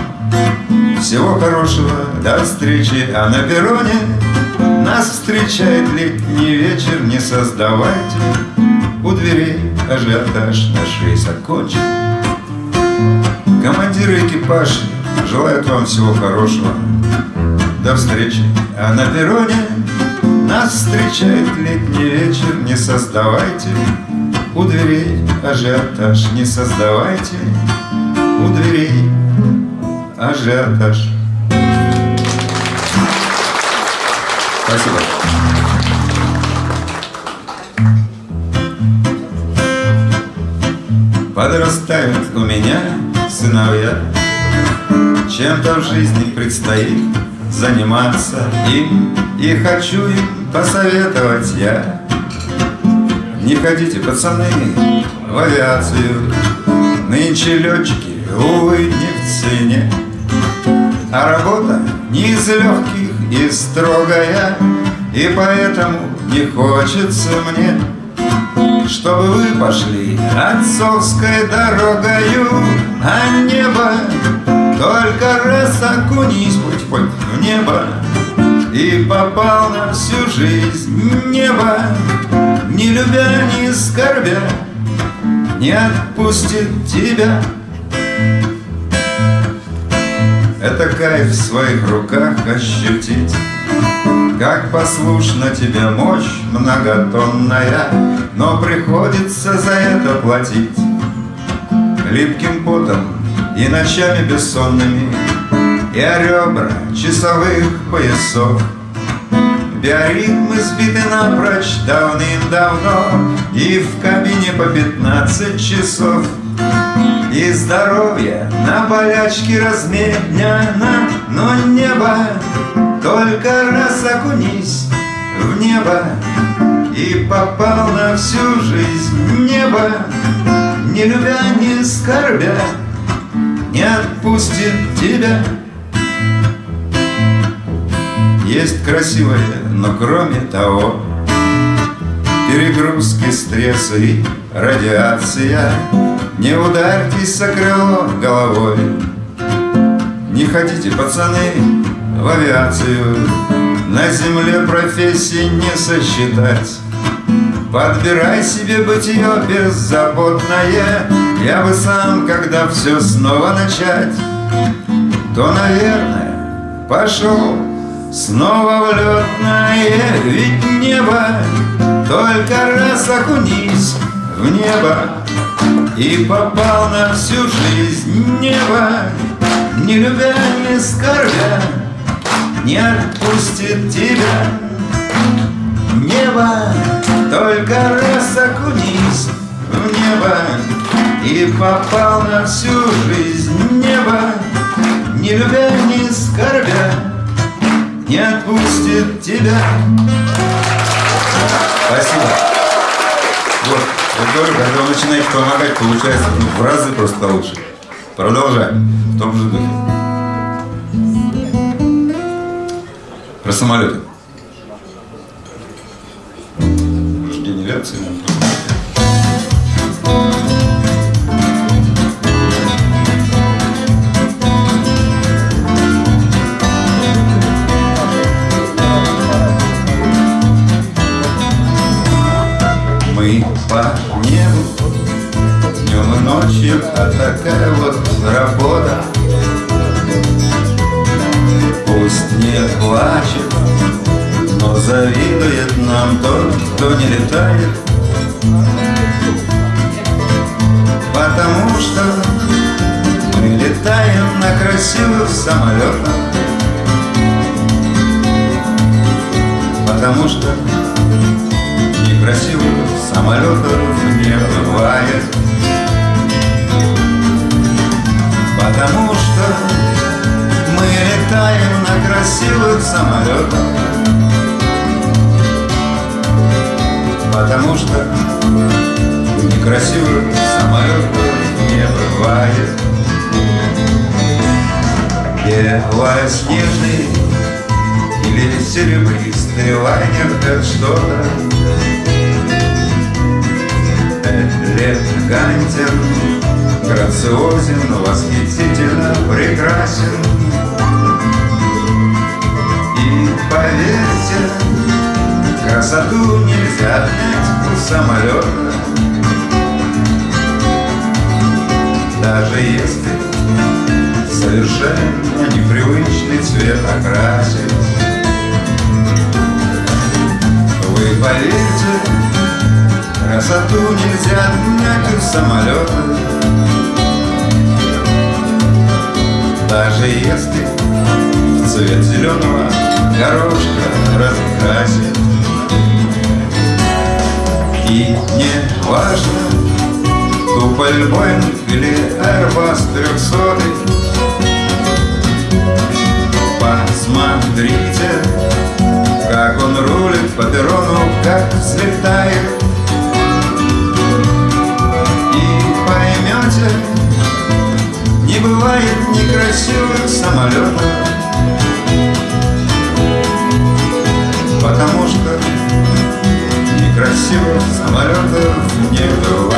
Всего хорошего, до встречи, а на перроне Нас встречает летний вечер, не создавайте у дверей ажиотаж наш рейс окончен. Командиры экипаж желают вам всего хорошего. До встречи, а на перроне Нас встречает летний вечер Не создавайте. У дверей ажиотаж Не создавайте. У дверей ажиотаж Спасибо. Подрастают у меня сыновья. Чем-то в жизни предстоит заниматься им И хочу им посоветовать я. Не ходите, пацаны, в авиацию. Нынче летчики, увы, не в цене. А работа не из легких и строгая И поэтому не хочется мне чтобы вы пошли отцовской дорогою, А небо только раз окунись хоть хоть в небо И попал на всю жизнь небо, Не любя, не скорбя, не отпустит тебя. Это кайф в своих руках ощутить. Как послушна тебе мощь многотонная, Но приходится за это платить. Липким потом и ночами бессонными И о ребра часовых поясов. Биоритмы сбиты напрочь давным-давно И в кабине по пятнадцать часов И здоровье на болячке разменяно Но небо только раз окунись в небо И попал на всю жизнь небо. Не любя, не скорбя Не отпустит тебя. Есть красивое, но кроме того Перегрузки, стрессы радиация Не ударьтесь со крыло головой. Не хотите, пацаны, в авиацию. На земле профессии не сосчитать. Подбирай себе бытие беззаботное. Я бы сам, когда все снова начать То, наверное, пошел снова в летное Ведь небо. Только раз окунись в небо И попал на всю жизнь небо Не любя, не скорбя Не отпустит тебя Небо только раз окунись в небо И попал на всю жизнь небо Не любя, не скорбя Не отпустит тебя Спасибо. Вот, я говорю, когда вы начинаете помогать, получается ну, в разы просто лучше. Продолжаем в том же духе. Про самолеты. День авиации. А такая вот работа. Пусть не плачет, но завидует нам тот, кто не летает. Потому что мы летаем на красивых самолетах. Потому что некрасивых самолетов не бывает Потому что мы летаем на красивых самолетах. Потому что некрасивых самолетов не бывает. Белоснежный или серебристый лайнер это что-то элегантен, грациозен, восхитительно прекрасен. И поверьте, красоту нельзя отнять у самолета. Даже если совершенно непривычный цвет окрасить. Вы поверьте, Красоту нельзя отнять у самолета. Даже если цвет зеленого горошка раскрасит И не важно, Туполь Боинг или Airbus 300 Посмотрите, как он рулит по перрону, как взлетает поймете, не бывает некрасивых самолетов, потому что некрасивых самолетов не бывает.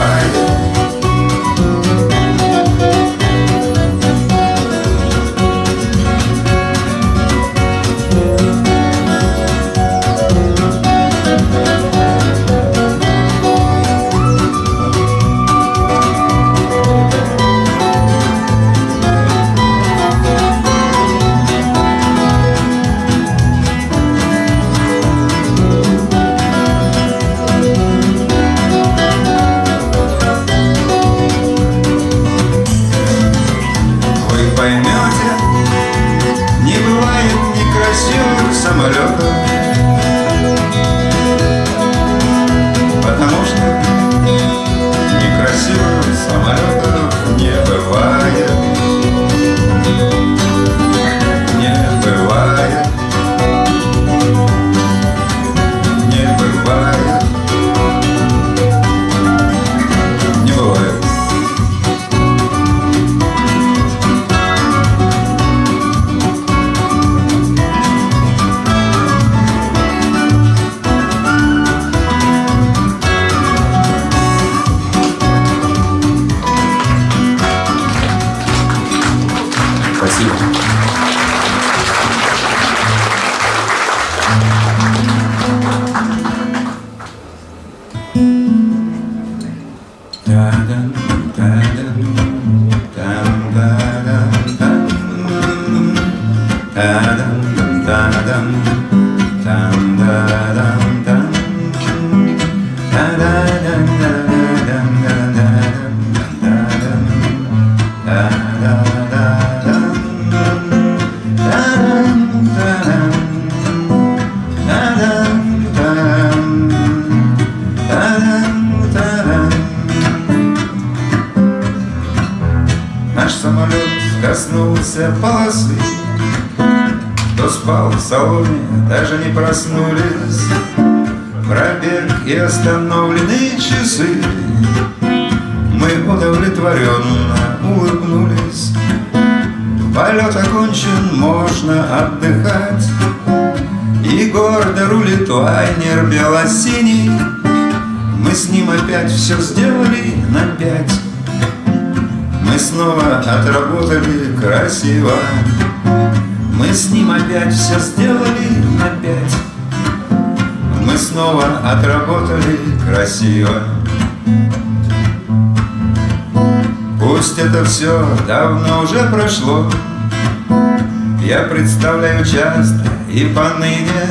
И гордо рулит лайнер белосиний. Мы с ним опять все сделали на пять. Мы снова отработали красиво. Мы с ним опять все сделали на пять. Мы снова отработали красиво. Пусть это все давно уже прошло. Я представляю часто и поныне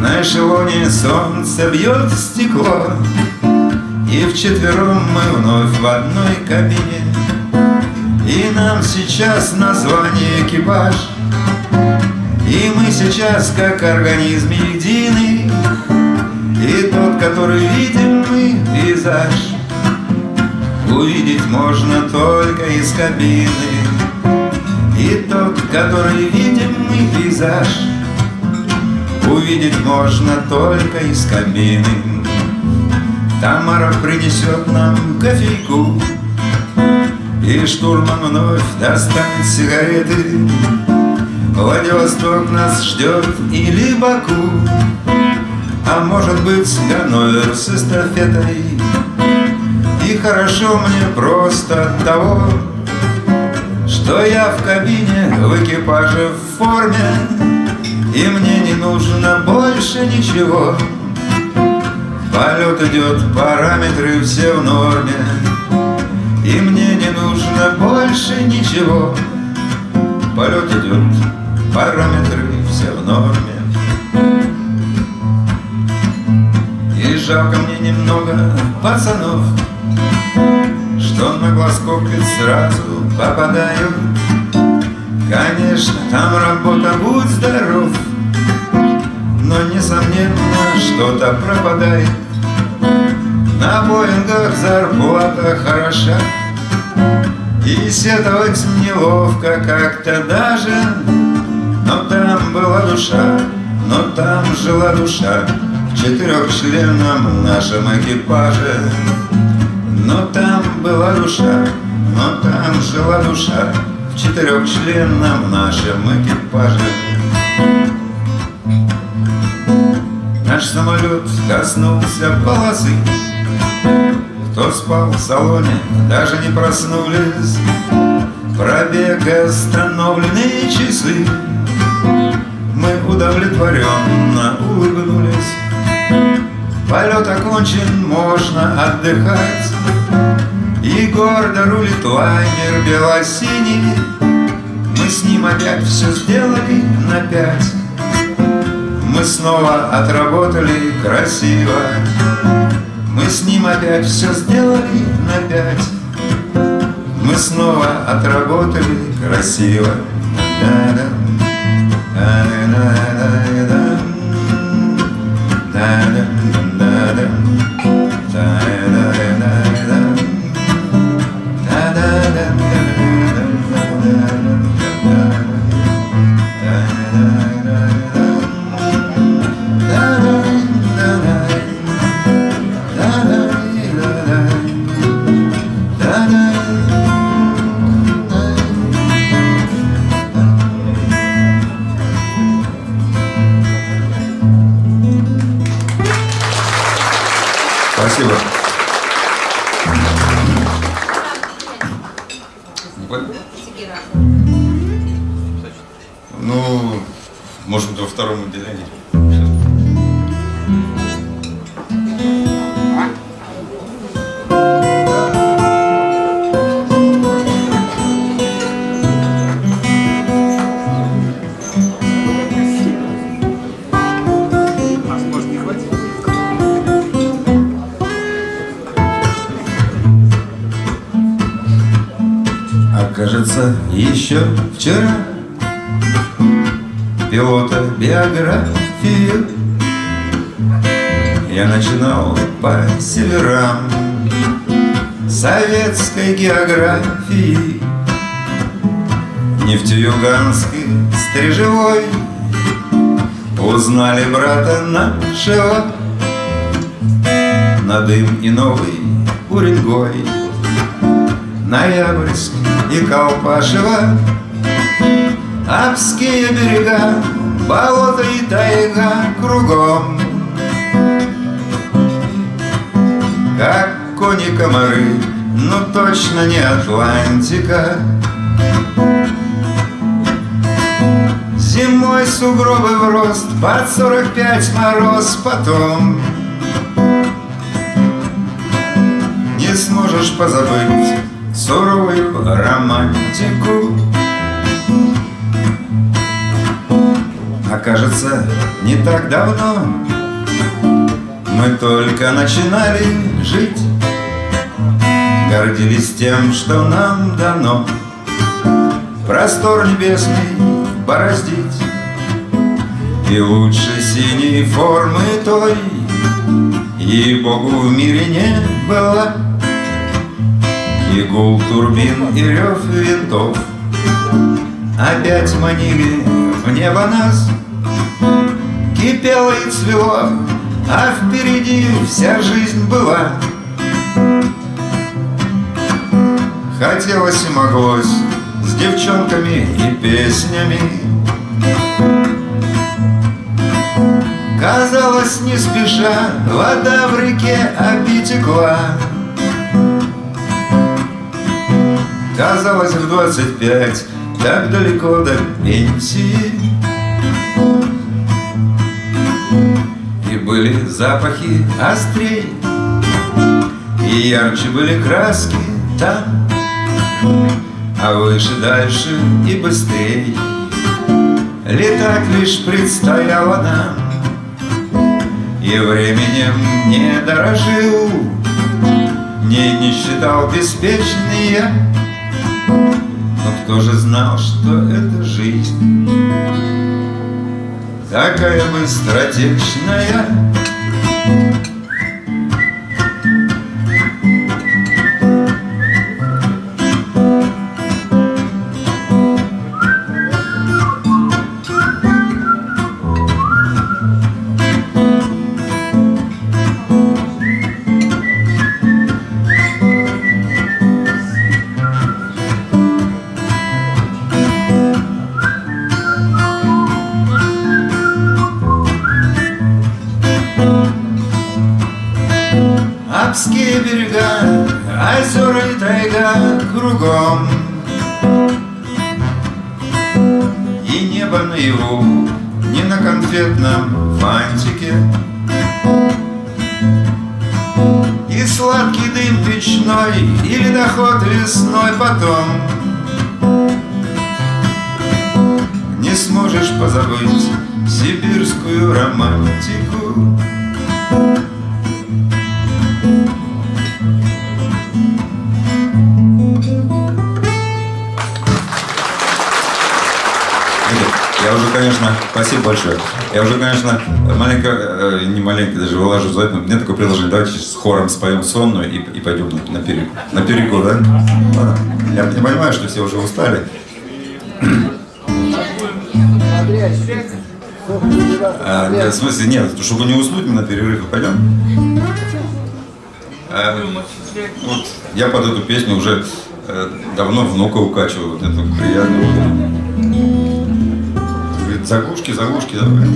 На эшелоне солнце бьет в стекло И вчетвером мы вновь в одной кабине. И нам сейчас название экипаж И мы сейчас как организм единый И тот, который видим мы, пейзаж. Увидеть можно только из кабины. И тот, который видим мы пейзаж Увидеть можно только из кабины. Тамара принесет нам кофейку. И штурман вновь достанет сигареты. Владивосток нас ждет или Баку А может быть Ганновер с эстафетой. И хорошо мне просто от того, Что я в кабине, в экипаже в форме, И мне не нужно больше ничего. Полет идет, параметры все в норме, И мне не нужно больше ничего. Полет идет, параметры все в норме. И жалко мне немного пацанов, что на глаз копит сразу попадают Конечно, там работа, будь здоров Но несомненно, что-то пропадает. На Боингах зарплата хороша И сетовать неловко как-то даже Но там была душа, но там жила душа В четырехчленном нашем экипаже. Но там была душа, но там жила душа В четырехчленном нашем экипаже. Наш самолет коснулся полосы. Кто спал в салоне, даже не проснулись. Пробег остановленные часы. Мы удовлетворенно улыбнулись. Полет окончен, можно отдыхать И гордо рулит лайнер белосиний. Мы с ним опять все сделали на пять. Мы снова отработали красиво. Мы с ним опять все сделали на пять. Мы снова отработали красиво. Да-да, да-да-да-да, географии. Нефтеюганский стрижевой. Узнали брата нашего На дым и новый Уренгой. Ноябрьск и Колпашево. Апские берега Болото и тайга кругом. Как кони-комары Но точно не Атлантика. Зимой сугробы в рост Под сорок пять мороз потом Не сможешь позабыть Суровую романтику. А кажется, не так давно Мы только начинали жить Гордились тем, что нам дано Простор небесный бороздить. И лучше синей формы той Ей-богу в мире не было. И гул турбин и рев винтов Опять манили в небо нас. Кипело и цвело, а впереди вся жизнь была Хотелось и моглось с девчонками и песнями. Казалось, не спеша, вода в реке обитекла. Казалось, в двадцать пять, так далеко до пенсии. И были запахи острей, и ярче были краски там. А выше, дальше и быстрей. Летать лишь предстояло нам И временем не дорожил Не, не считал беспечный Но кто же знал, что это жизнь? Такая быстротечная Алпские берега, озера и тайга кругом. И небо наяву, не на конфетном фантике. И сладкий дым печной, и ледоход весной потом. Не сможешь позабыть сибирскую романтику Я уже, конечно, спасибо большое. Я уже, конечно, маленько, э, не маленько даже выложу за это. Мне такое предложение, давайте с хором споем сонную и, и пойдем на, на, перекур. на перекур, да? Я не понимаю, что все уже устали. А, нет, в смысле, нет, чтобы не уснуть, мы на перерыв пойдем. А, вот, я под эту песню уже э, давно внука укачиваю, вот эту приятную. Заглушки, заглушки, давай.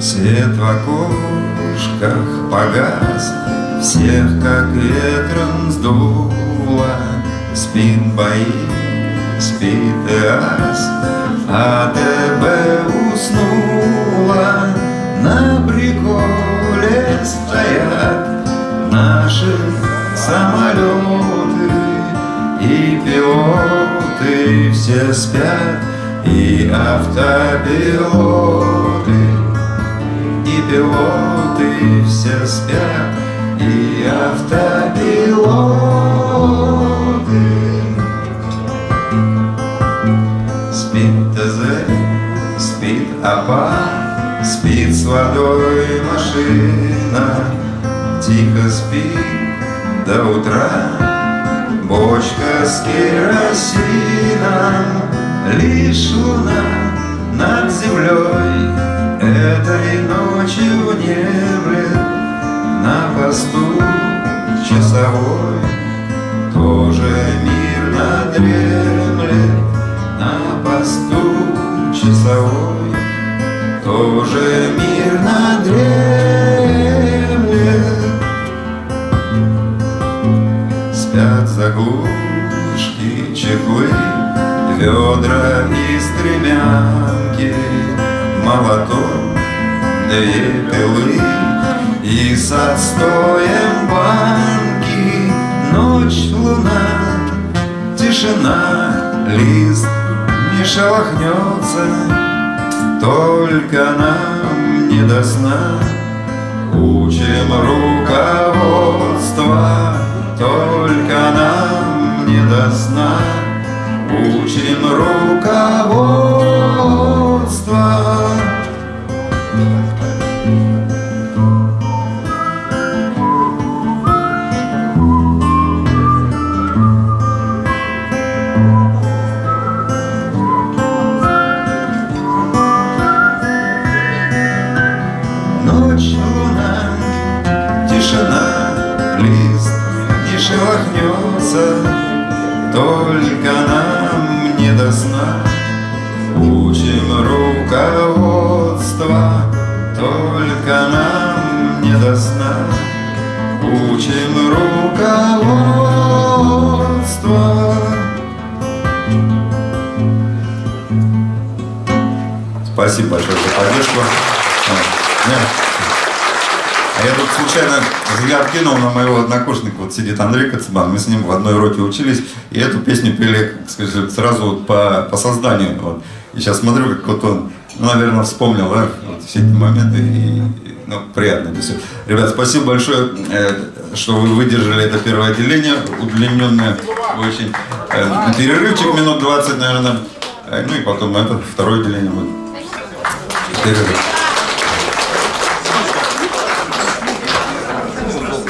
Свет в окошках погас, Всех как ветром Спит бои, спит ас, А ТБ уснула. На приколе стоят Наши самолеты И пилоты все спят И автопилоты и пилоты все спят, и автопилоты. АПА, спит с водой машина, тихо спит до утра. Бочка с керосином, лишь луна над землей Этой ночью внемлет на посту часовой Тоже мирно дремлет на посту часовой Тоже мирно дремлет Спят заглушки, чехлы, ведра и стремянки, молоток, две пилы и с отстоем банки. Ночь, луна, тишина, лист не шелохнется, только нам не до сна. Учим руководство, только нам не до сна. Учим руководство. Руководство. Спасибо большое за поддержку. А, я тут случайно взгляд кинул на моего однокурсника, вот сидит Андрей Коцебан, мы с ним в одной роте учились, и эту песню пели, сказать, сразу вот по, по созданию. Вот. И сейчас смотрю, как вот он, ну, наверное, вспомнил да, вот все эти моменты, и, ну, приятно. Ребят, спасибо большое, э, что вы выдержали это первое отделение, удлиненное очень. Э, перерывчик минут 20, наверное, Э, ну и потом это второе отделение будет. Перерыв.